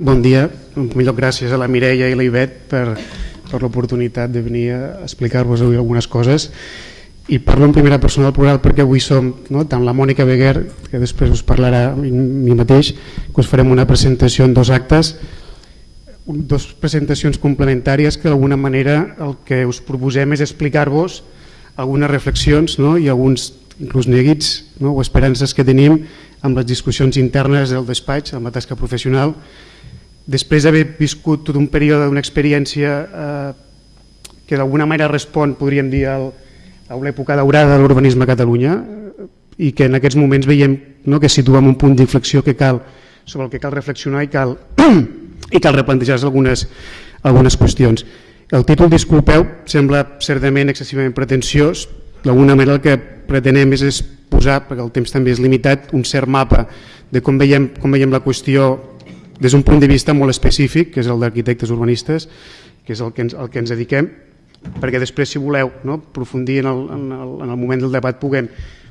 Bon dia, en primer lloc gràcies a la Mireia i la Ivet per, per l'oportunitat de venir a explicar-vos avui algunes coses. I parlo en primera persona del plural perquè avui som no, tant la Mònica Beguer, que després us parlarà mi mateix, que us farem una presentació en dos actes, dos presentacions complementàries que d'alguna manera el que us proposem és explicar-vos algunes reflexions no, i alguns inclús neguits no, o esperances que tenim amb les discussions internes del despatx, amb la tasca professional, després d'haver viscut tot un període, una experiència eh, que d'alguna manera respon, podríem dir, al, a una època daurada de l'urbanisme a Catalunya i que en aquests moments veiem no, que situem un punt d'inflexió que cal sobre el que cal reflexionar i cal, i cal replantejar-se algunes, algunes qüestions. El títol, disculpeu, sembla certament excessivament pretensiós, d'alguna manera el que pretenem és, és posar, perquè el temps també és limitat, un cert mapa de com veiem, com veiem la qüestió des d'un punt de vista molt específic, que és el d'arquitectes urbanistes, que és el que ens, el que ens dediquem, perquè després si voleu no, aprofundir en el, en, el, en el moment del debat puguem,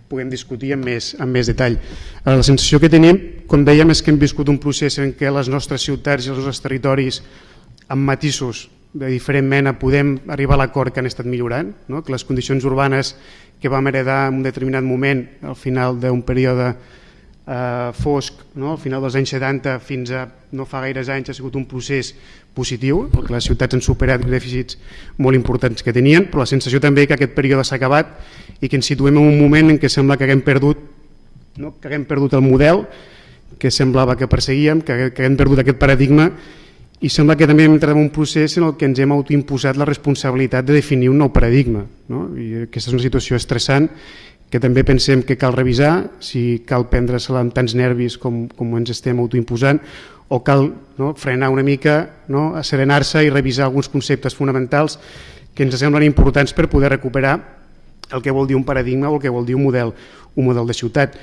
puguem discutir amb més, amb més detall. La sensació que tenim, com dèiem, és que hem viscut un procés en què les nostres ciutats i els nostres territoris amb matisos de diferent mena podem arribar a l'acord que han estat millorant, no? que les condicions urbanes que vam heredar en un determinat moment al final d'un període eh, fosc, no? al final dels anys 70 fins a no fa gaires anys ha sigut un procés positiu, perquè les ciutats han superat dèficits molt importants que tenien, però la sensació també que aquest període s'ha acabat i que ens situem en un moment en què sembla que haguem perdut, no? que haguem perdut el model que semblava que perseguíem, que, que haguem perdut aquest paradigma i sembla que també hem entrat en un procés en el que ens hem autoimposat la responsabilitat de definir un nou paradigma. No? I aquesta és una situació estressant que també pensem que cal revisar, si cal prendre-se-la amb tants nervis com, com ens estem autoimposant, o cal no, frenar una mica, no, asserenar-se i revisar alguns conceptes fonamentals que ens semblen importants per poder recuperar el que vol dir un paradigma o el que vol dir un model, un model de ciutat.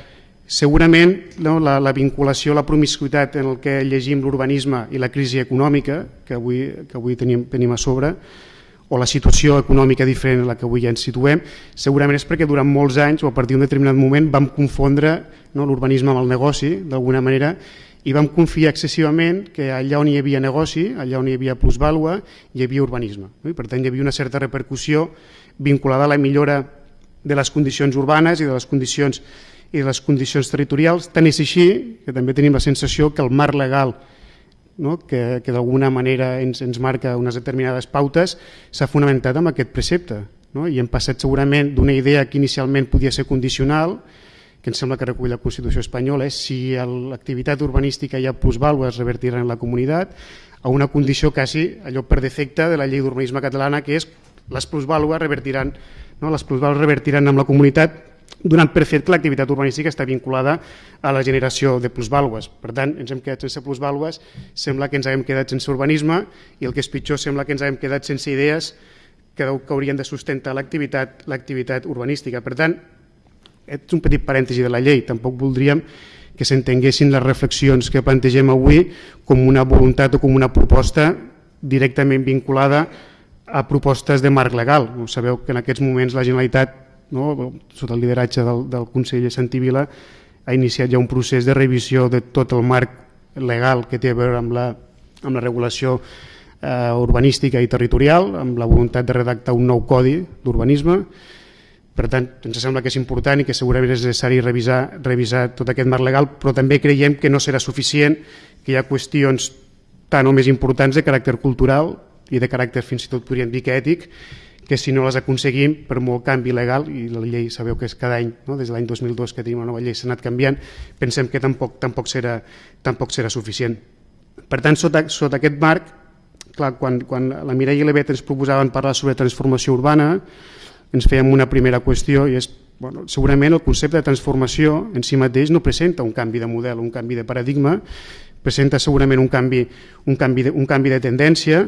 Segurament no, la, la vinculació, la promiscuitat en el que llegim l'urbanisme i la crisi econòmica que avui, que avui tenim, tenim a sobre, o la situació econòmica diferent a la que avui ja ens situem, segurament és perquè durant molts anys o a partir d'un determinat moment vam confondre no, l'urbanisme amb el negoci, d'alguna manera, i vam confiar excessivament que allà on hi havia negoci, allà on hi havia plusvàlua, hi havia urbanisme. No? I per tant hi havia una certa repercussió vinculada a la millora de les condicions urbanes i de les condicions i de les condicions territorials, tant és així que també tenim la sensació que el marc legal no? que, que d'alguna manera ens, ens marca unes determinades pautes, s'ha fonamentat en aquest precepte. No? I hem passat segurament d'una idea que inicialment podia ser condicional, que em sembla que recull la Constitució espanyola, és si l'activitat urbanística ha plusvàlua es revertirà en la comunitat, a una condició quasi allò per defecte de la llei d'urbanisme catalana, que és les plusvàlues revertiran, no? les plusvàlues revertiran en la comunitat donant per fet que l'activitat urbanística està vinculada a la generació de plusvàlues. Per tant, ens hem quedat sense plusvàlues, sembla que ens hem quedat sense urbanisme i el que és pitjor, sembla que ens hem quedat sense idees que, que haurien de sustentar l'activitat l'activitat urbanística. Per tant, és un petit parèntesi de la llei, tampoc voldríem que s'entenguessin les reflexions que plantegem avui com una voluntat o com una proposta directament vinculada a propostes de marc legal. Sabeu que en aquests moments la Generalitat no, sota el lideratge del, del conseller Santivila, ha iniciat ja un procés de revisió de tot el marc legal que té a veure amb la, amb la regulació eh, urbanística i territorial, amb la voluntat de redactar un nou codi d'urbanisme. Per tant, ens sembla que és important i que segurament és necessari revisar, revisar tot aquest marc legal, però també creiem que no serà suficient, que hi ha qüestions tan o més importants de caràcter cultural i de caràcter fins i tot podríem dir que ètic, que si no les aconseguim per molt canvi legal, i la llei sabeu que és cada any, no? des de l'any 2002 que tenim una nova llei s'ha anat canviant, pensem que tampoc, tampoc, serà, tampoc serà suficient. Per tant, sota, sota aquest marc, clar, quan, quan la Mireia i l'Evet ens proposaven parlar sobre transformació urbana, ens fèiem una primera qüestió i és bueno, segurament el concepte de transformació en si mateix no presenta un canvi de model, un canvi de paradigma, presenta segurament un canvi, un canvi, de, un canvi de tendència,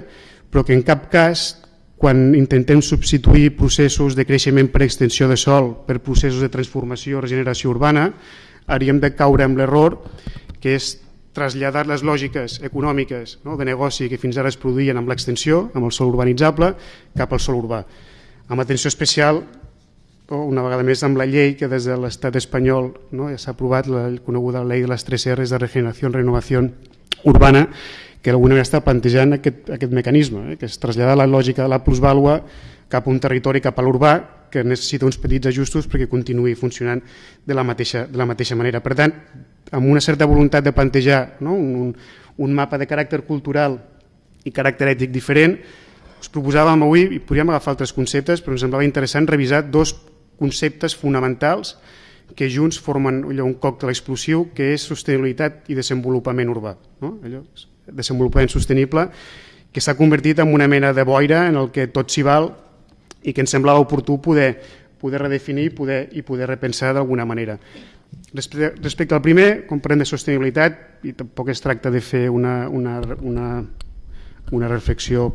però que en cap cas quan intentem substituir processos de creixement per extensió de sol per processos de transformació o regeneració urbana, hauríem de caure amb l'error que és traslladar les lògiques econòmiques no, de negoci que fins ara es produïen amb l'extensió, amb el sol urbanitzable, cap al sol urbà. Amb atenció especial, una vegada més amb la llei que des de l'estat espanyol no, ja s'ha aprovat la coneguda llei de les tres R's de regeneració i renovació urbana, que d'alguna manera està plantejant aquest, aquest mecanisme, eh? que es trasllada la lògica de la plusvàlua cap a un territori, cap a l'urbà, que necessita uns petits ajustos perquè continuï funcionant de la mateixa, de la mateixa manera. Per tant, amb una certa voluntat de plantejar no? un, un, mapa de caràcter cultural i caràcter ètic diferent, us proposàvem avui, i podríem agafar altres conceptes, però ens semblava interessant revisar dos conceptes fonamentals que junts formen allò, un còctel explosiu que és sostenibilitat i desenvolupament urbà. No? Allò, desenvolupament sostenible que s'ha convertit en una mena de boira en el que tot s'hi val i que ens semblava oportú poder, poder redefinir poder, i poder repensar d'alguna manera. Respecte, al primer, quan parlem de sostenibilitat, i tampoc es tracta de fer una, una, una, una reflexió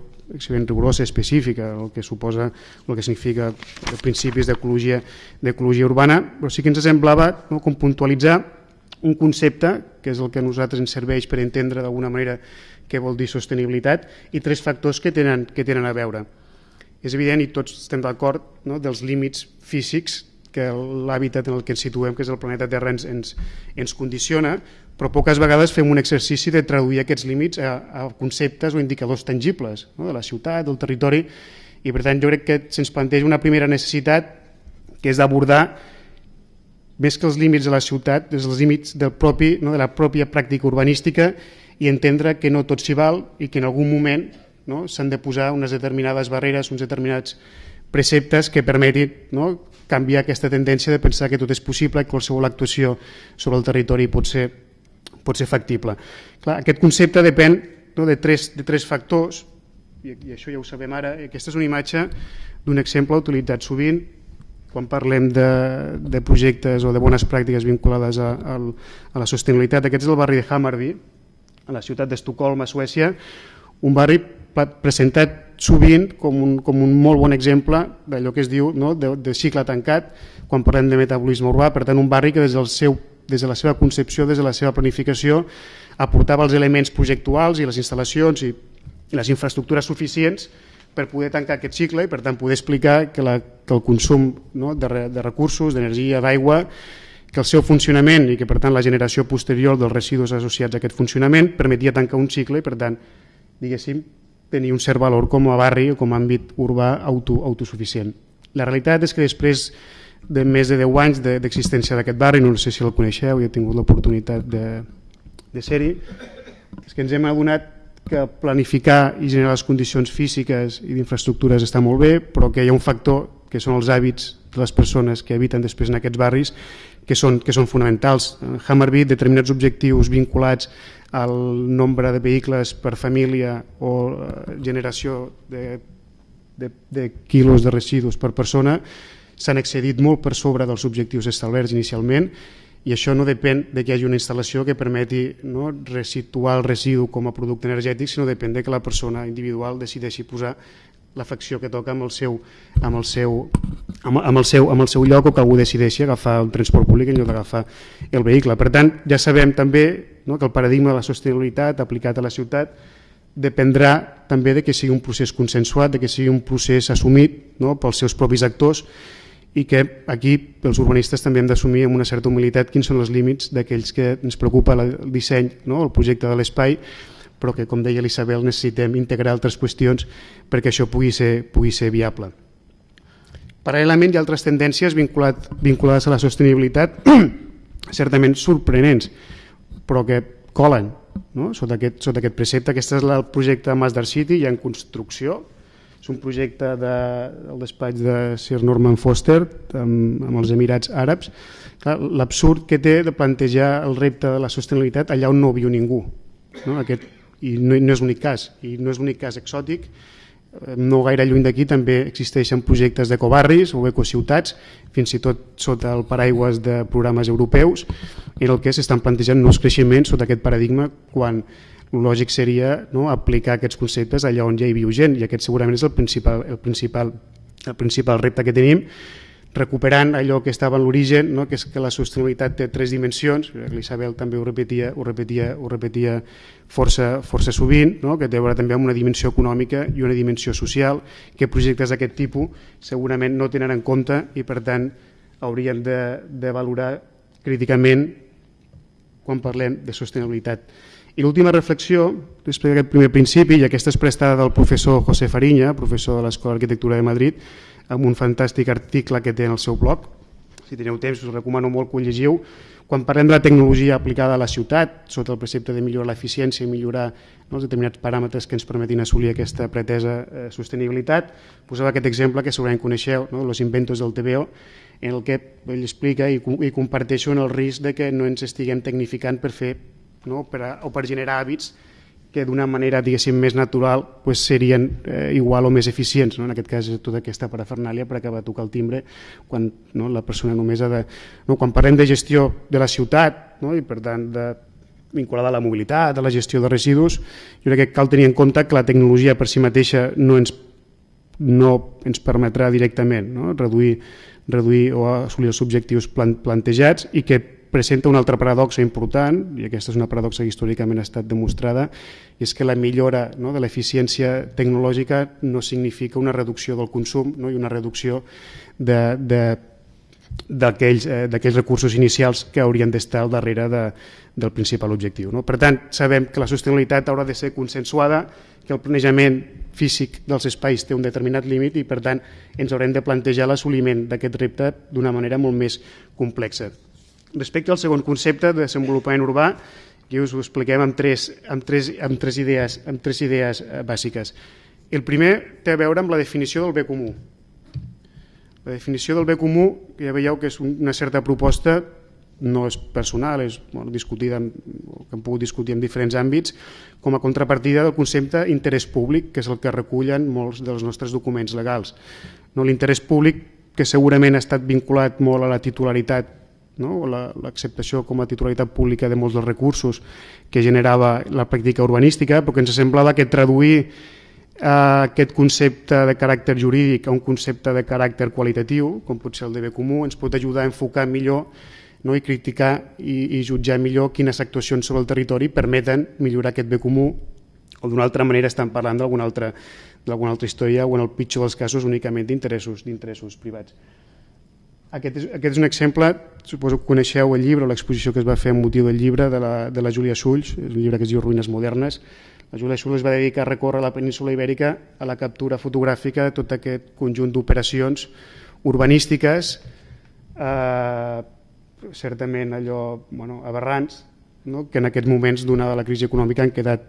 ben rigorosa, específica, el que suposa, el que significa els principis d'ecologia urbana, però sí que ens semblava no, com puntualitzar un concepte, que és el que a nosaltres ens serveix per entendre d'alguna manera què vol dir sostenibilitat, i tres factors que tenen, que tenen a veure. És evident, i tots estem d'acord, no, dels límits físics que l'hàbitat en el que ens situem, que és el planeta Terra, ens, ens, ens condiciona, però poques vegades fem un exercici de traduir aquests límits a, a conceptes o indicadors tangibles no? de la ciutat, del territori, i per tant jo crec que se'ns planteja una primera necessitat que és d'abordar més que els límits de la ciutat, des dels límits del propi, no, de la pròpia pràctica urbanística i entendre que no tot s'hi val i que en algun moment no, s'han de posar unes determinades barreres, uns determinats preceptes que permetin no, canviar aquesta tendència de pensar que tot és possible i qualsevol actuació sobre el territori pot ser, pot ser factible. Clar, aquest concepte depèn no, de, tres, de tres factors, i, i això ja ho sabem ara, aquesta és una imatge d'un exemple utilitzat sovint quan parlem de, de projectes o de bones pràctiques vinculades a, a, a la sostenibilitat. Aquest és el barri de Hammarby, a la ciutat d'Estocolm, a Suècia, un barri presentat sovint com un, com un molt bon exemple d'allò que es diu no? de, de cicle tancat quan parlem de metabolisme urbà, per tant un barri que des, del seu, des de la seva concepció, des de la seva planificació aportava els elements projectuals i les instal·lacions i, i les infraestructures suficients per poder tancar aquest cicle i per tant poder explicar que, la, que el consum no? de, de recursos, d'energia, d'aigua que el seu funcionament i que per tant la generació posterior dels residus associats a aquest funcionament permetia tancar un cicle i per tant diguéssim tenir un cert valor com a barri o com a àmbit urbà auto, autosuficient. La realitat és que després de més de 10 anys d'existència d'aquest barri, no sé si el coneixeu, i he tingut l'oportunitat de, de ser-hi, és que ens hem adonat que planificar i generar les condicions físiques i d'infraestructures està molt bé, però que hi ha un factor que són els hàbits de les persones que habiten després en aquests barris que són, que són fonamentals. Hammerby, determinats objectius vinculats al nombre de vehicles per família o eh, generació de, de, de quilos de residus per persona s'han excedit molt per sobre dels objectius establerts inicialment i això no depèn de que hi hagi una instal·lació que permeti no, resituar el residu com a producte energètic, sinó depèn de que la persona individual decideixi posar la facció que toca amb el seu, amb el seu, amb, amb el seu, amb el seu lloc o que algú decideixi agafar el transport públic en lloc d'agafar el vehicle. Per tant, ja sabem també no, que el paradigma de la sostenibilitat aplicat a la ciutat dependrà també de que sigui un procés consensuat, de que sigui un procés assumit no, pels seus propis actors i que aquí els urbanistes també hem d'assumir amb una certa humilitat quins són els límits d'aquells que ens preocupa el disseny, no, el projecte de l'espai però que, com deia l'Isabel, necessitem integrar altres qüestions perquè això pugui ser, pugui ser viable. Paral·lelament hi ha altres tendències vinculat, vinculades a la sostenibilitat certament sorprenents, però que colen no? sota, aquest, sota aquest precepte. Aquest és el projecte Masdar City, ja en construcció, és un projecte de, del despatx de Sir Norman Foster amb, amb els Emirats Àrabs. L'absurd que té de plantejar el repte de la sostenibilitat allà on no viu ningú. No? Aquest i no, no és l'únic cas, i no és l'únic cas exòtic, eh, no gaire lluny d'aquí també existeixen projectes d'ecobarris o ecociutats, fins i tot sota el paraigües de programes europeus, en el que s'estan plantejant nous creixements sota aquest paradigma quan lògic seria no, aplicar aquests conceptes allà on ja hi viu gent i aquest segurament és el principal, el principal, el principal repte que tenim recuperant allò que estava en l'origen, no? que és que la sostenibilitat té tres dimensions, l'Isabel també ho repetia, ho repetia, ho repetia força, força sovint, no? que té a veure també amb una dimensió econòmica i una dimensió social, que projectes d'aquest tipus segurament no tenen en compte i per tant haurien de, de valorar críticament quan parlem de sostenibilitat I l'última reflexió, després d'aquest primer principi, i aquesta és prestada del professor José Fariña, professor de l'Escola d'Arquitectura de Madrid, amb un fantàstic article que té en el seu blog. Si teniu temps, us recomano molt que ho llegiu. Quan parlem de la tecnologia aplicada a la ciutat, sota el precepte de millorar l'eficiència i millorar no, els determinats paràmetres que ens permetin assolir aquesta pretesa eh, sostenibilitat, posava aquest exemple que segurament coneixeu, no, Los inventos del TVO, en el que ell explica i, i comparteixo en el risc de que no ens estiguem tecnificant per fer no? per a, o per generar hàbits que d'una manera diguéssim més natural pues, serien eh, igual o més eficients. No? En aquest cas, tota aquesta parafernàlia per acabar de tocar el timbre quan no, la persona només ha de... No? Quan parlem de gestió de la ciutat no? i per tant de vinculada a la mobilitat, a la gestió de residus, jo crec que cal tenir en compte que la tecnologia per si mateixa no ens, no ens permetrà directament no? reduir, reduir o assolir els objectius plantejats i que presenta una altra paradoxa important, i aquesta és una paradoxa que històricament ha estat demostrada, i és que la millora no, de l'eficiència tecnològica no significa una reducció del consum no, i una reducció de, de d'aquells eh, recursos inicials que haurien d'estar al darrere de, del principal objectiu. No? Per tant, sabem que la sostenibilitat haurà de ser consensuada, que el planejament físic dels espais té un determinat límit i per tant ens haurem de plantejar l'assoliment d'aquest repte d'una manera molt més complexa. Respecte al segon concepte de desenvolupament urbà, que us ho expliquem amb tres, amb tres, amb tres, idees, amb tres idees eh, bàsiques. El primer té a veure amb la definició del bé comú. La definició del bé comú, que ja veieu que és una certa proposta, no és personal, és bueno, discutida, que hem pogut discutir en diferents àmbits, com a contrapartida del concepte interès públic, que és el que recullen molts dels nostres documents legals. No, L'interès públic, que segurament ha estat vinculat molt a la titularitat no? l'acceptació com a titularitat pública de molts dels recursos que generava la pràctica urbanística, però que ens semblava que traduir eh, aquest concepte de caràcter jurídic a un concepte de caràcter qualitatiu, com pot ser el de bé comú, ens pot ajudar a enfocar millor no? i criticar i, i jutjar millor quines actuacions sobre el territori permeten millorar aquest bé comú o d'una altra manera estan parlant d'alguna altra, altra història o en el pitjor dels casos únicament d'interessos d'interessos privats. Aquest és, aquest és un exemple, suposo que coneixeu el llibre, l'exposició que es va fer amb motiu del llibre de la, de la Júlia Sulls, un llibre que es diu Ruïnes modernes. La Júlia Sulls es va dedicar a recórrer la península ibèrica a la captura fotogràfica de tot aquest conjunt d'operacions urbanístiques, eh, certament allò bueno, aberrants, no? que en aquests moments, donada la crisi econòmica, han quedat,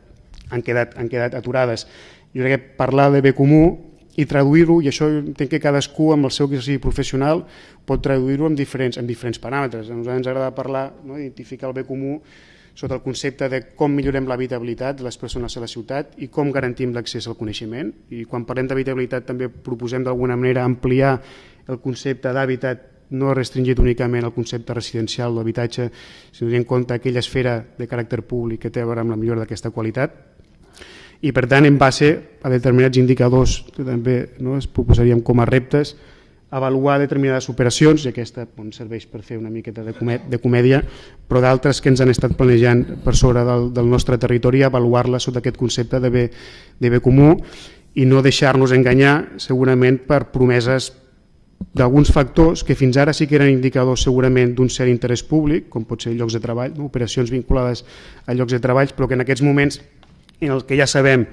han quedat, han quedat aturades. Jo crec que parlar de bé comú i traduir-ho, i això entenc que cadascú amb el seu exercici professional pot traduir-ho en diferents, en diferents paràmetres. A nosaltres ens agrada parlar, no, identificar el bé comú sota el concepte de com millorem l'habitabilitat de les persones a la ciutat i com garantim l'accés al coneixement. I quan parlem d'habitabilitat també proposem d'alguna manera ampliar el concepte d'hàbitat no restringit únicament al concepte residencial d'habitatge, sinó en compte aquella esfera de caràcter públic que té a veure amb la millora d'aquesta qualitat i per tant en base a determinats indicadors que també no, es proposaríem com a reptes avaluar determinades operacions i aquesta bon, serveix per fer una miqueta de, comèdia, de comèdia però d'altres que ens han estat planejant per sobre del, del nostre territori avaluar-la sota aquest concepte de bé, de bé comú i no deixar-nos enganyar segurament per promeses d'alguns factors que fins ara sí que eren indicadors segurament d'un cert interès públic, com pot ser llocs de treball, no? operacions vinculades a llocs de treball, però que en aquests moments en el que ja sabem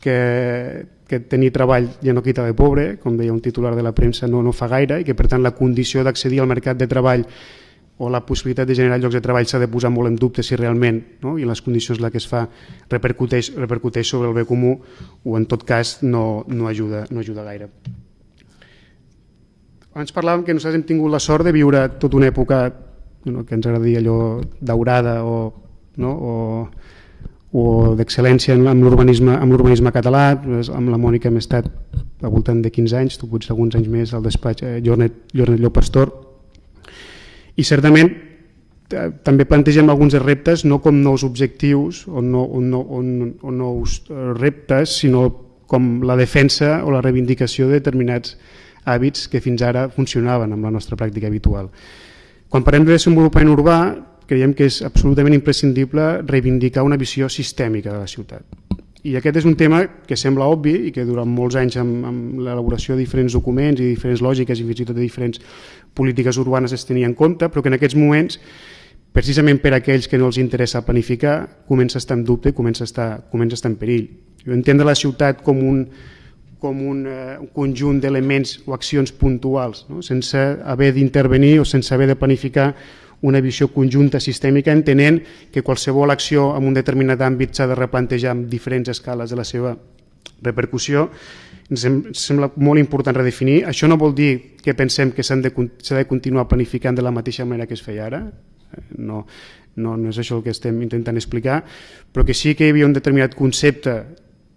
que, que tenir treball ja no quita de pobre, com deia un titular de la premsa, no, no fa gaire, i que per tant la condició d'accedir al mercat de treball o la possibilitat de generar llocs de treball s'ha de posar molt en dubte si realment, no? i les condicions la que es fa repercuteix, repercuteix sobre el bé comú o en tot cas no, no, ajuda, no ajuda gaire. Abans parlàvem que nosaltres hem tingut la sort de viure tota una època no, que ens agradaria allò daurada o, no? o o d'excel·lència amb l'urbanisme català, amb la Mònica hem estat al voltant de 15 anys, tu potser alguns anys més al despatx eh, Jornet, Jornet Llop Pastor, i certament també plantegem alguns reptes no com nous objectius o, no, o, no, o, o nous eh, reptes, sinó com la defensa o la reivindicació de determinats hàbits que fins ara funcionaven amb la nostra pràctica habitual. Quan parlem de desenvolupament urbà, creiem que és absolutament imprescindible reivindicar una visió sistèmica de la ciutat. I aquest és un tema que sembla obvi i que durant molts anys amb, amb l'elaboració de diferents documents i diferents lògiques i fins i tot de diferents polítiques urbanes es tenia en compte, però que en aquests moments precisament per a aquells que no els interessa planificar, comença a estar en dubte, comença a estar, comença a estar en perill. Jo entendre la ciutat com un, com un, uh, un conjunt d'elements o accions puntuals, no? sense haver d'intervenir o sense haver de planificar una visió conjunta sistèmica, entenent que qualsevol acció en un determinat àmbit s'ha de replantejar amb diferents escales de la seva repercussió. Ens sembla molt important redefinir. Això no vol dir que pensem que s'ha de, de continuar planificant de la mateixa manera que es feia ara, no, no, no és això el que estem intentant explicar, però que sí que hi havia un determinat concepte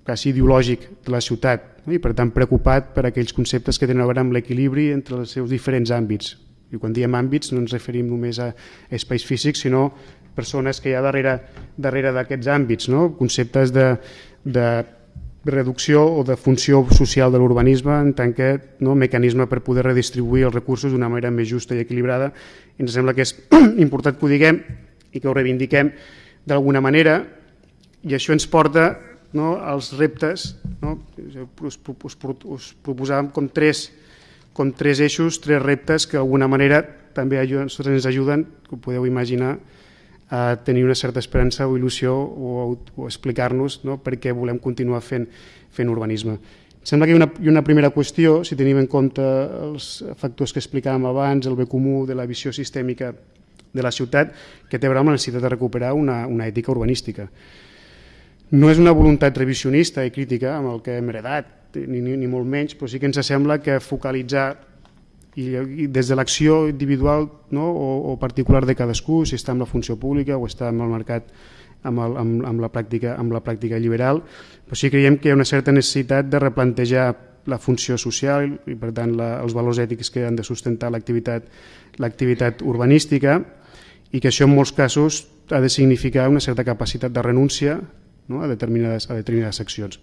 quasi ideològic de la ciutat no? i per tant preocupat per aquells conceptes que tenen a veure amb l'equilibri entre els seus diferents àmbits. I quan diem àmbits no ens referim només a espais físics, sinó persones que hi ha darrere darrere d'aquests àmbits, no? conceptes de, de reducció o de funció social de l'urbanisme en tant que no, mecanisme per poder redistribuir els recursos d'una manera més justa i equilibrada. I ens sembla que és important que ho diguem i que ho reivindiquem d'alguna manera i això ens porta no, als reptes. No? Us, us, us proposàvem com tres, com tres eixos, tres reptes que d'alguna manera també ens ajuden, que ho podeu imaginar, a tenir una certa esperança o il·lusió o, o explicar-nos no, per què volem continuar fent, fent urbanisme. Em sembla que hi ha, una, hi ha una primera qüestió, si tenim en compte els factors que explicàvem abans, el bé comú de la visió sistèmica de la ciutat, que té a veure amb la necessitat de recuperar una, una ètica urbanística. No és una voluntat revisionista i crítica amb el que hem heredat, ni, ni, ni molt menys, però sí que ens sembla que focalitzar i, i des de l'acció individual no, o, o particular de cadascú, si està en la funció pública o està en el mercat amb, el, amb, amb, la, pràctica, amb la pràctica liberal, però sí creiem que hi ha una certa necessitat de replantejar la funció social i per tant la, els valors ètics que han de sustentar l'activitat urbanística i que això en molts casos ha de significar una certa capacitat de renúncia no, a, determinades, a determinades accions.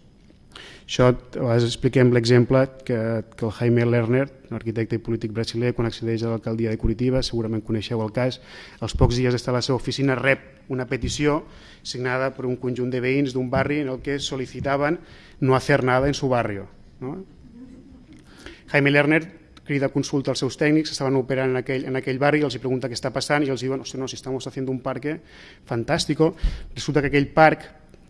Això a vegades expliquem l'exemple que, que el Jaime Lerner, arquitecte i polític brasiler, quan accedeix a l'alcaldia de Curitiba, segurament coneixeu el cas, als pocs dies d'estar a la seva oficina rep una petició signada per un conjunt de veïns d'un barri en el que sol·licitaven no hacer nada en su barrio. ¿no? Jaime Lerner crida consulta als seus tècnics, estaven operant en aquell, en aquell barri, els hi pregunta què està passant i els diuen, no, si estamos haciendo un parque fantástico, resulta que aquell parc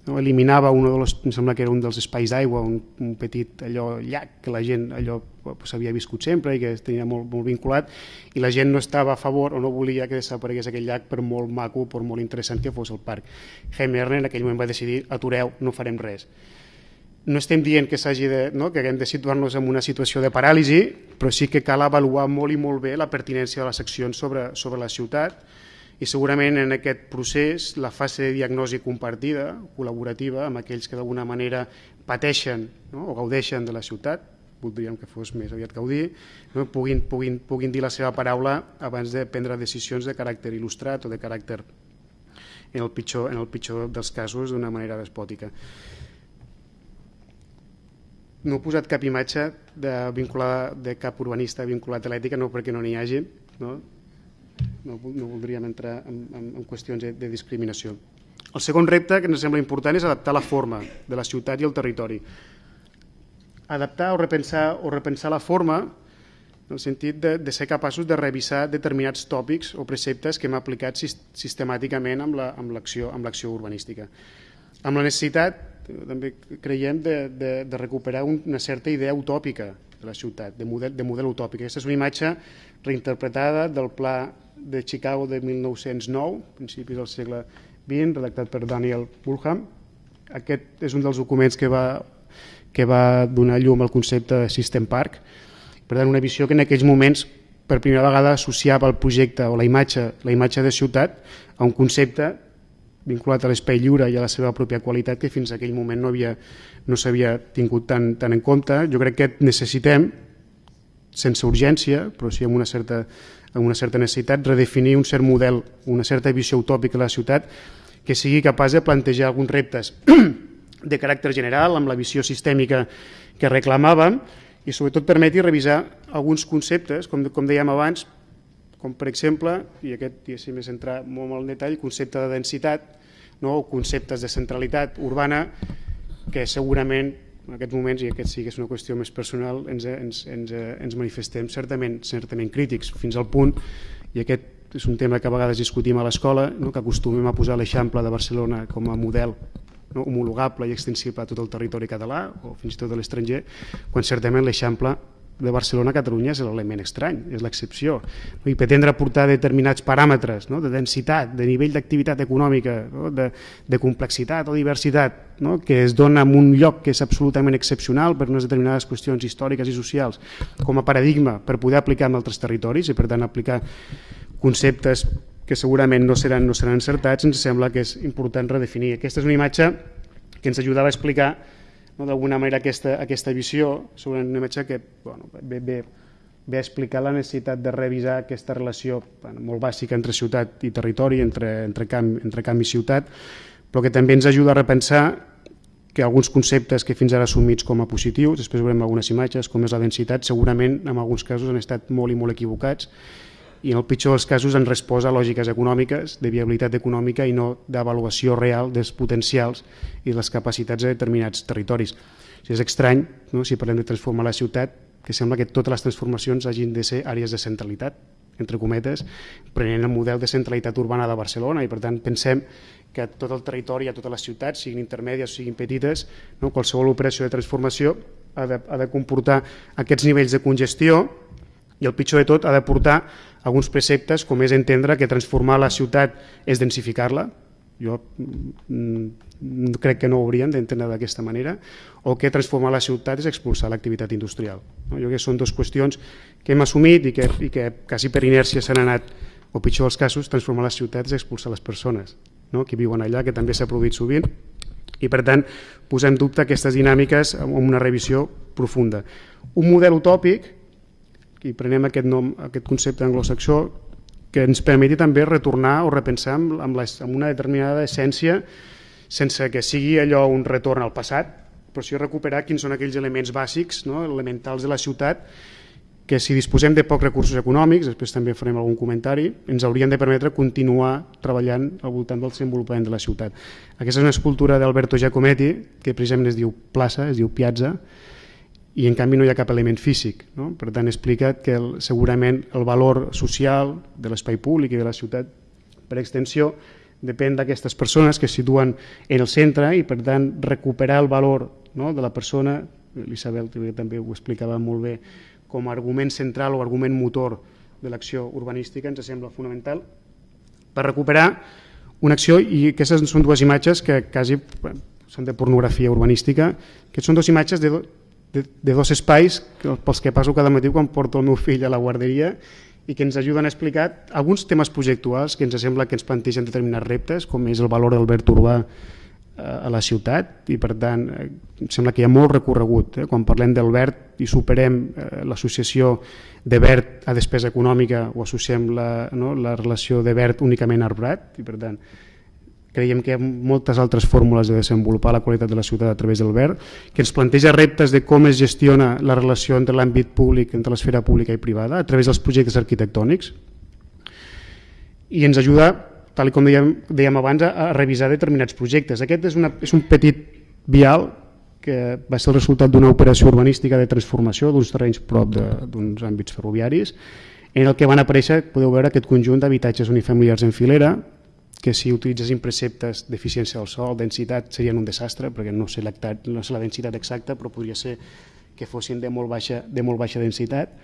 no? eliminava un dels, em sembla que era un dels espais d'aigua, un, un petit allò llac que la gent allò s'havia viscut sempre i que tenia molt, molt vinculat i la gent no estava a favor o no volia que desaparegués aquell llac per molt maco, per molt interessant que fos el parc. Jaime Erne en aquell moment va decidir atureu, no farem res. No estem dient que s'hagi de, no? que haguem de situar-nos en una situació de paràlisi, però sí que cal avaluar molt i molt bé la pertinència de les accions sobre, sobre la ciutat i segurament en aquest procés la fase de diagnosi compartida, col·laborativa, amb aquells que d'alguna manera pateixen no? o gaudeixen de la ciutat, voldríem que fos més aviat gaudir, no? puguin, puguin, puguin dir la seva paraula abans de prendre decisions de caràcter il·lustrat o de caràcter, en el pitjor, en el pitjor dels casos, d'una manera despòtica. No he posat cap imatge de, vinculada, de cap urbanista vinculat a l'ètica, no perquè no n'hi hagi, no? No, no voldríem entrar en, en, en qüestions de, de discriminació. El segon repte que ens sembla important és adaptar la forma de la ciutat i el territori. Adaptar o repensar, o repensar la forma en el sentit de, de ser capaços de revisar determinats tòpics o preceptes que hem aplicat sistemàticament amb l'acció la, urbanística. Amb la necessitat, també creiem, de, de, de recuperar una certa idea utòpica de la ciutat, de model, de model utòpic. Aquesta és una imatge reinterpretada del pla de Chicago de 1909, principis del segle XX, redactat per Daniel Bulham. Aquest és un dels documents que va, que va donar llum al concepte de System Park. Per tant, una visió que en aquells moments per primera vegada associava el projecte o la imatge, la imatge de ciutat a un concepte vinculat a l'espai lliure i a la seva pròpia qualitat que fins a aquell moment no havia no s'havia tingut tan, tan en compte. Jo crec que necessitem, sense urgència, però sí amb una certa amb una certa necessitat, redefinir un cert model, una certa visió utòpica de la ciutat que sigui capaç de plantejar alguns reptes de caràcter general, amb la visió sistèmica que reclamàvem, i sobretot permeti revisar alguns conceptes, com, com dèiem abans, com per exemple, i aquest si més entrar molt en detall, concepte de densitat, no? o conceptes de centralitat urbana, que segurament en aquests moments, i aquest sí que és una qüestió més personal, ens, ens, ens, ens manifestem certament, certament crítics, fins al punt, i aquest és un tema que a vegades discutim a l'escola, no? que acostumem a posar l'Eixample de Barcelona com a model no? homologable i extensible a tot el territori català o fins i tot a l'estranger, quan certament l'Eixample de Barcelona a Catalunya és l'element estrany, és l'excepció. I pretendre aportar determinats paràmetres no? de densitat, de nivell d'activitat econòmica, no? de, de complexitat o diversitat, no? que es dona en un lloc que és absolutament excepcional per unes determinades qüestions històriques i socials com a paradigma per poder aplicar en altres territoris i per tant aplicar conceptes que segurament no seran, no seran encertats, ens sembla que és important redefinir. Aquesta és una imatge que ens ajudava a explicar no, d'alguna manera aquesta, aquesta visió sobre una imatge que bueno, ve, ve, ve a explicar la necessitat de revisar aquesta relació bueno, molt bàsica entre ciutat i territori, entre, entre, camp, entre camp i ciutat, però que també ens ajuda a repensar que alguns conceptes que fins ara assumits com a positius, després veurem algunes imatges, com és la densitat, segurament en alguns casos han estat molt i molt equivocats i en el pitjor dels casos han respost a lògiques econòmiques, de viabilitat econòmica i no d'avaluació real dels potencials i les capacitats de determinats territoris. O sigui, és estrany, no? si parlem de transformar la ciutat, que sembla que totes les transformacions hagin de ser àrees de centralitat, entre cometes, prenent el model de centralitat urbana de Barcelona i per tant pensem que tot el territori, a totes les ciutats, siguin intermèdies o siguin petites, no? qualsevol operació de transformació ha de, ha de comportar aquests nivells de congestió i el pitjor de tot ha de portar alguns preceptes com és entendre que transformar la ciutat és densificar-la, jo mm, crec que no ho haurien d'entendre d'aquesta manera, o que transformar la ciutat és expulsar l'activitat industrial. No? Jo crec que són dues qüestions que hem assumit i que, i que quasi per inèrcia s'han anat, o pitjor dels casos, transformar la ciutat és expulsar les persones no? que viuen allà, que també s'ha produït sovint, i per tant posem dubte aquestes dinàmiques amb una revisió profunda. Un model utòpic i prenem aquest, nom, aquest concepte anglosaxó que ens permeti també retornar o repensar amb, amb, les, amb una determinada essència sense que sigui allò un retorn al passat, però sí recuperar quins són aquells elements bàsics, no, elementals de la ciutat, que si disposem de pocs recursos econòmics, després també farem algun comentari, ens haurien de permetre continuar treballant al voltant del desenvolupament de la ciutat. Aquesta és una escultura d'Alberto Giacometti, que precisament es diu plaça, es diu piazza, i en canvi no hi ha cap element físic. No? Per tant, explica que el, segurament el valor social de l'espai públic i de la ciutat, per extensió, depèn d'aquestes persones que es situen en el centre i, per tant, recuperar el valor no? de la persona, l'Isabel també ho explicava molt bé, com a argument central o argument motor de l'acció urbanística ens sembla fonamental per recuperar una acció i aquestes són dues imatges que quasi són de pornografia urbanística que són dues imatges de, de, de dos espais pels que passo cada matí quan porto el meu fill a la guarderia i que ens ajuden a explicar alguns temes projectuals que ens sembla que ens plantegen determinats reptes, com és el valor del verd urbà eh, a la ciutat i per tant eh, em sembla que hi ha molt recorregut eh? quan parlem del verd i superem eh, l'associació de verd a despesa econòmica o associem la, no, la relació de verd únicament arbrat i per tant creiem que hi ha moltes altres fórmules de desenvolupar la qualitat de la ciutat a través del verd, que ens planteja reptes de com es gestiona la relació entre l'àmbit públic, entre l'esfera pública i privada, a través dels projectes arquitectònics, i ens ajuda, tal com dèiem, dèiem abans, a, revisar determinats projectes. Aquest és, una, és un petit vial que va ser el resultat d'una operació urbanística de transformació d'uns terrenys prop d'uns àmbits ferroviaris, en el que van aparèixer, podeu veure, aquest conjunt d'habitatges unifamiliars en filera, que si utilitzessin preceptes d'eficiència del sol, densitat, serien un desastre, perquè no sé, no sé la densitat exacta, però podria ser que fossin de molt baixa, de molt baixa densitat.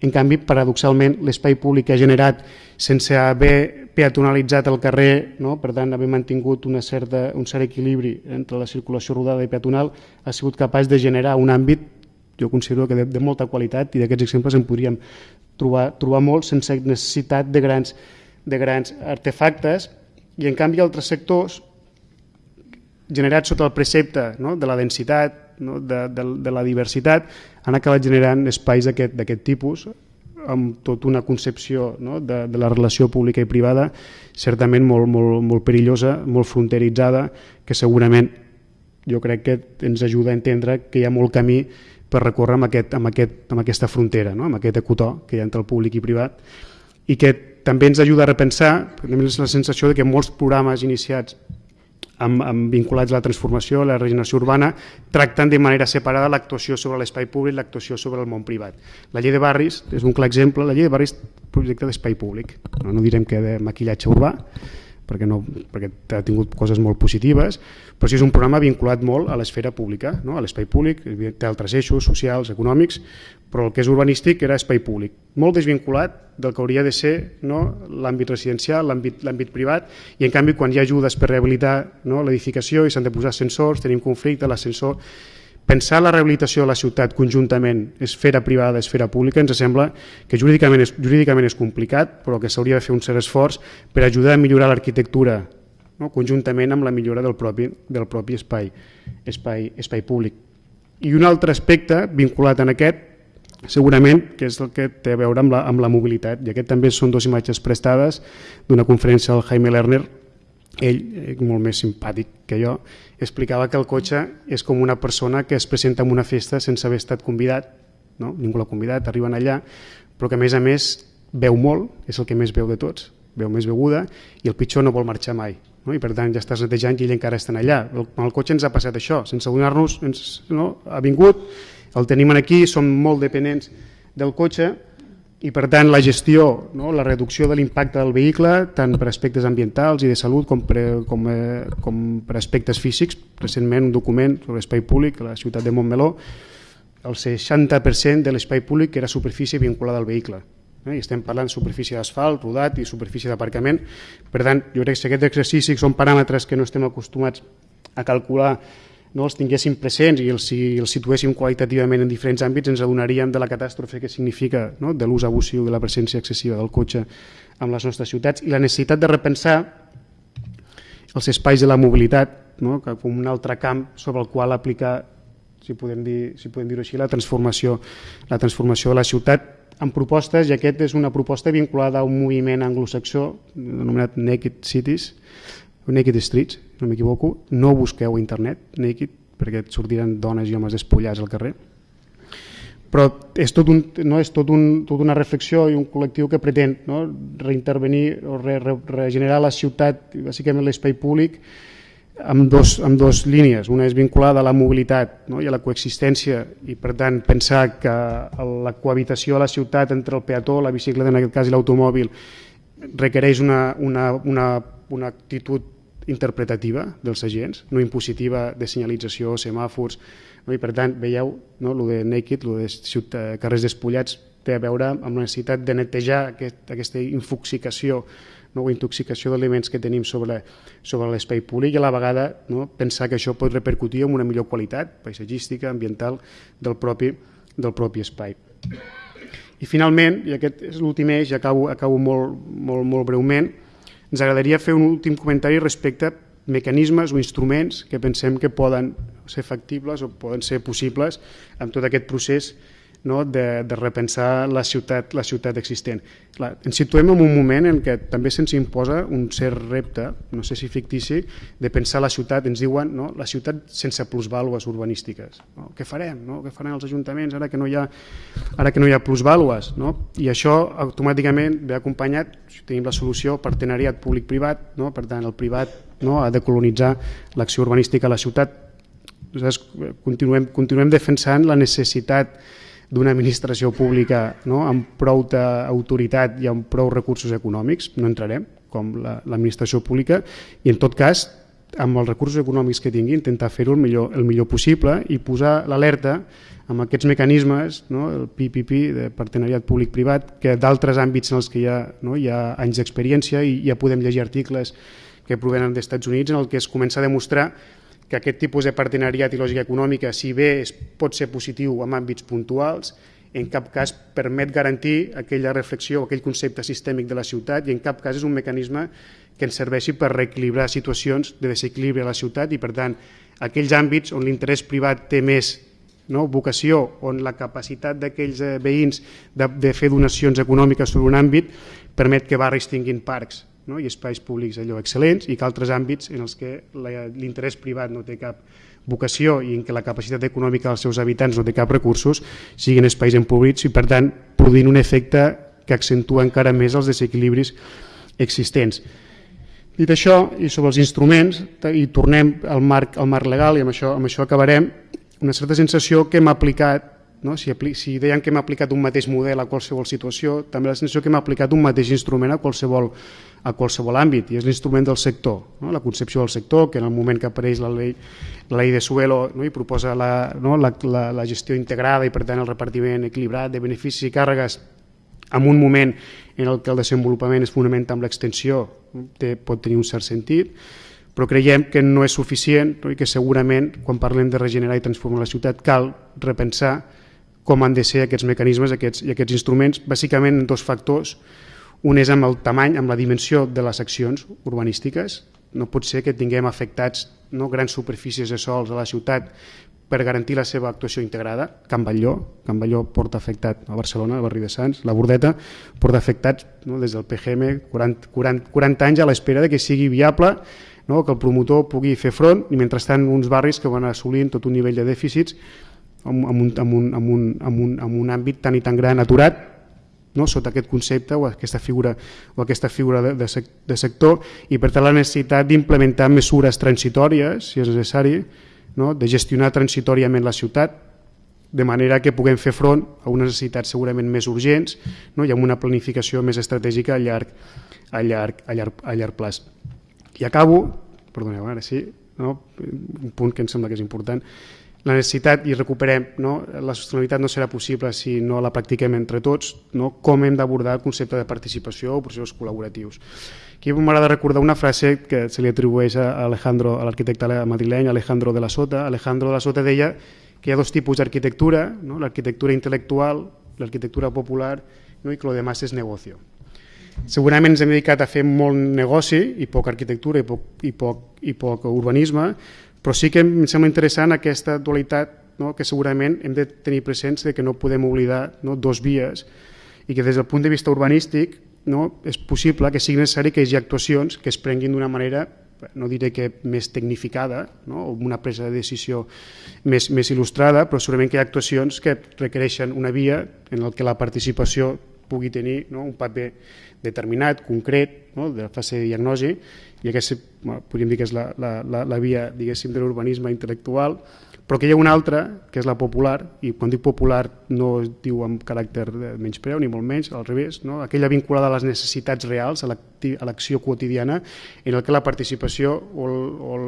En canvi, paradoxalment, l'espai públic ha generat sense haver peatonalitzat el carrer, no? per tant, haver mantingut una certa, un cert equilibri entre la circulació rodada i peatonal, ha sigut capaç de generar un àmbit, jo considero que de, de molta qualitat, i d'aquests exemples en podríem trobar, trobar molt sense necessitat de grans, de grans artefactes, i en canvi altres sectors generats sota el precepte no? de la densitat, no? de, de, de la diversitat, han acabat generant espais d'aquest tipus amb tota una concepció no? de, de la relació pública i privada certament molt, molt, molt perillosa, molt fronteritzada, que segurament jo crec que ens ajuda a entendre que hi ha molt camí per recórrer amb, aquest, amb, aquest, amb aquesta frontera, no? amb aquest ecotó que hi ha entre el públic i privat i que també ens ajuda a repensar, tenim la sensació de que molts programes iniciats amb, amb vinculats a la transformació, a la regeneració urbana, tracten de manera separada l'actuació sobre l'espai públic i l'actuació sobre el món privat. La llei de barris és un clar exemple, la llei de barris projecte d'espai públic, no, no direm que de maquillatge urbà, perquè, no, perquè ha tingut coses molt positives, però sí és un programa vinculat molt a l'esfera pública, no? a l'espai públic, té altres eixos socials, econòmics, però el que és urbanístic era espai públic, molt desvinculat del que hauria de ser no? l'àmbit residencial, l'àmbit privat, i en canvi quan hi ha ajudes per rehabilitar no? l'edificació i s'han de posar ascensors, tenim conflicte, l'ascensor pensar la rehabilitació de la ciutat conjuntament, esfera privada, esfera pública, ens sembla que jurídicament és, jurídicament és complicat, però que s'hauria de fer un cert esforç per ajudar a millorar l'arquitectura no? conjuntament amb la millora del propi, del propi espai, espai, espai públic. I un altre aspecte vinculat en aquest, segurament, que és el que té a veure amb la, amb la mobilitat, i aquest també són dues imatges prestades d'una conferència del Jaime Lerner, ell, eh, molt més simpàtic que jo, explicava que el cotxe és com una persona que es presenta en una festa sense haver estat convidat, no? ningú l'ha convidat, arriben allà, però que a més a més veu molt, és el que més veu de tots, veu més beguda i el pitjor no vol marxar mai. No? I per tant ja estàs netejant i ell encara estan allà. El, el cotxe ens ha passat això, sense adonar-nos, no? ha vingut, el tenim aquí, som molt dependents del cotxe i per tant la gestió, no? la reducció de l'impacte del vehicle, tant per aspectes ambientals i de salut com per, com, eh, com per aspectes físics. Recentment un document sobre l'espai públic a la ciutat de Montmeló, el 60% de l'espai públic era superfície vinculada al vehicle. Eh? I estem parlant superfície d'asfalt, rodat i superfície d'aparcament. Per tant, jo crec que aquests exercicis són paràmetres que no estem acostumats a calcular no els tinguéssim presents i els, si els situéssim qualitativament en diferents àmbits ens adonaríem de la catàstrofe que significa no? de l'ús abusiu de la presència excessiva del cotxe en les nostres ciutats i la necessitat de repensar els espais de la mobilitat no? com un altre camp sobre el qual aplicar si podem dir-ho si podem dir així, la transformació, la transformació de la ciutat amb propostes, i aquest és una proposta vinculada a un moviment anglosaxó anomenat Naked Cities, Naked Streets, no m'equivoco, no busqueu internet Naked perquè et sortiran dones i homes despullats al carrer. Però és, tot un, no, és tot un, tota una reflexió i un col·lectiu que pretén no, reintervenir o re, re, regenerar la ciutat, bàsicament l'espai públic, amb dos, amb dos línies. Una és vinculada a la mobilitat no, i a la coexistència i per tant pensar que la cohabitació a la ciutat entre el peató, la bicicleta en aquest cas i l'automòbil requereix una, una, una, una actitud interpretativa dels agents, no impositiva de senyalització, semàfors, no? i per tant veieu no, lo de Naked, lo de ciutat, carrers despullats, té a veure amb la necessitat de netejar aquest, aquesta infoxicació no, o intoxicació d'aliments que tenim sobre, sobre l'espai públic i a la vegada no, pensar que això pot repercutir en una millor qualitat paisatgística, ambiental del propi, del propi espai. I finalment, i aquest és l'últim eix, acabo, acabo molt, molt, molt breument, ens agradaria fer un últim comentari respecte a mecanismes o instruments que pensem que poden ser factibles o poden ser possibles amb tot aquest procés no, de, de repensar la ciutat, la ciutat existent. Clar, ens situem en un moment en què també se'ns imposa un cert repte, no sé si fictici, de pensar la ciutat, ens diuen no, la ciutat sense plusvàlues urbanístiques. No? Què farem? No? Què faran els ajuntaments ara que no hi ha, ara que no hi ha plusvàlues? No? I això automàticament ve acompanyat, si tenim la solució, partenariat públic-privat, no? per tant el privat no, ha de colonitzar l'acció urbanística a la ciutat. Nosaltres continuem, continuem defensant la necessitat d'una administració pública no? amb prou autoritat i amb prou recursos econòmics, no entrarem, com l'administració la, pública, i en tot cas, amb els recursos econòmics que tingui, intentar fer-ho el, millor, el millor possible i posar l'alerta amb aquests mecanismes, no? el PPP, de partenariat públic-privat, que d'altres àmbits en els que hi ha, no? hi ha anys d'experiència i ja podem llegir articles que provenen dels Estats Units en el que es comença a demostrar que aquest tipus de partenariat i lògica econòmica, si bé es pot ser positiu en àmbits puntuals, en cap cas permet garantir aquella reflexió, aquell concepte sistèmic de la ciutat i en cap cas és un mecanisme que ens serveixi per reequilibrar situacions de desequilibri a la ciutat i per tant aquells àmbits on l'interès privat té més no, vocació, on la capacitat d'aquells eh, veïns de, de fer donacions econòmiques sobre un àmbit permet que barris tinguin parcs no? i espais públics allò excel·lents i que altres àmbits en els que l'interès privat no té cap vocació i en què la capacitat econòmica dels seus habitants no té cap recursos siguin espais empobrits i per tant produint un efecte que accentua encara més els desequilibris existents. Dit això, i sobre els instruments, i tornem al marc, al marc legal, i amb això, amb això acabarem, una certa sensació que hem aplicat no? Si, si deien que hem aplicat un mateix model a qualsevol situació, també la sensació que hem aplicat un mateix instrument a qualsevol, a qualsevol àmbit, i és l'instrument del sector, no? la concepció del sector, que en el moment que apareix la llei, la llei de Suelo no? i proposa la, no? la, la, la gestió integrada i per tant el repartiment equilibrat de beneficis i càrregues en un moment en el que el desenvolupament es fonamenta amb l'extensió té, pot tenir un cert sentit, però creiem que no és suficient no? i que segurament quan parlem de regenerar i transformar la ciutat cal repensar com han de ser aquests mecanismes aquests, i aquests instruments, bàsicament en dos factors. Un és amb el tamany, amb la dimensió de les accions urbanístiques. No pot ser que tinguem afectats no, grans superfícies de sols a la ciutat per garantir la seva actuació integrada. Can Batlló, Can Batlló porta afectat a Barcelona, al barri de Sants, la Bordeta porta afectats no, des del PGM 40, 40, 40 anys a l'espera de que sigui viable no, que el promotor pugui fer front i mentrestant uns barris que van assolint tot un nivell de dèficits amb, amb, un, amb, un, amb, un, amb, un, amb un àmbit tan i tan gran aturat no? sota aquest concepte o aquesta figura, o aquesta figura de, de, de sector i per tant la necessitat d'implementar mesures transitòries, si és necessari, no? de gestionar transitòriament la ciutat de manera que puguem fer front a unes necessitats segurament més urgents no? i amb una planificació més estratègica a llarg, a llarg, a llarg, a llarg plaç. I acabo, perdoneu, ara sí, no? un punt que em sembla que és important, la necessitat i recuperem, no? la sostenibilitat no serà possible si no la practiquem entre tots, no? com hem d'abordar el concepte de participació o processos col·laboratius. Aquí m'agrada recordar una frase que se li atribueix a Alejandro, a l'arquitecte madrileny Alejandro de la Sota. Alejandro de la Sota deia que hi ha dos tipus d'arquitectura, no? l'arquitectura intel·lectual, l'arquitectura popular no? i que el demás és negocio. Segurament ens hem dedicat a fer molt negoci i poc arquitectura i poc, i poc, i poc urbanisme, però sí que em sembla interessant aquesta dualitat no? que segurament hem de tenir presents de que no podem oblidar no? dos vies i que des del punt de vista urbanístic no? és possible que sigui necessari que hi hagi actuacions que es prenguin d'una manera no diré que més tecnificada no? o una presa de decisió més, més il·lustrada, però segurament que hi ha actuacions que requereixen una via en el que la participació pugui tenir no? un paper determinat, concret, no? de la fase de diagnosi, i aquesta podríem dir que és la, la, la, la via diguéssim de l'urbanisme intel·lectual, però que hi ha una altra, que és la popular, i quan dic popular no es diu amb caràcter de menyspreu, ni molt menys, al revés, no? aquella vinculada a les necessitats reals, a l'acció quotidiana, en el que la participació o el, o el,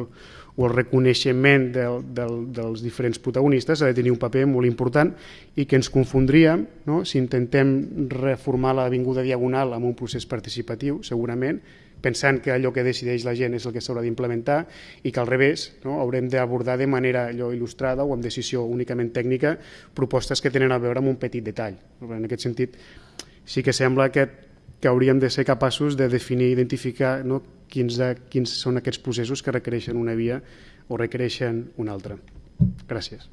o el reconeixement del, del, dels diferents protagonistes ha de tenir un paper molt important i que ens confondríem no? si intentem reformar l'Avinguda Diagonal amb un procés participatiu, segurament, pensant que allò que decideix la gent és el que s'haurà d'implementar i que al revés no? haurem d'abordar de manera allò il·lustrada o amb decisió únicament tècnica propostes que tenen a veure amb un petit detall. En aquest sentit, sí que sembla que, que hauríem de ser capaços de definir identificar no? quins, de, quins són aquests processos que requereixen una via o requereixen una altra. Gràcies.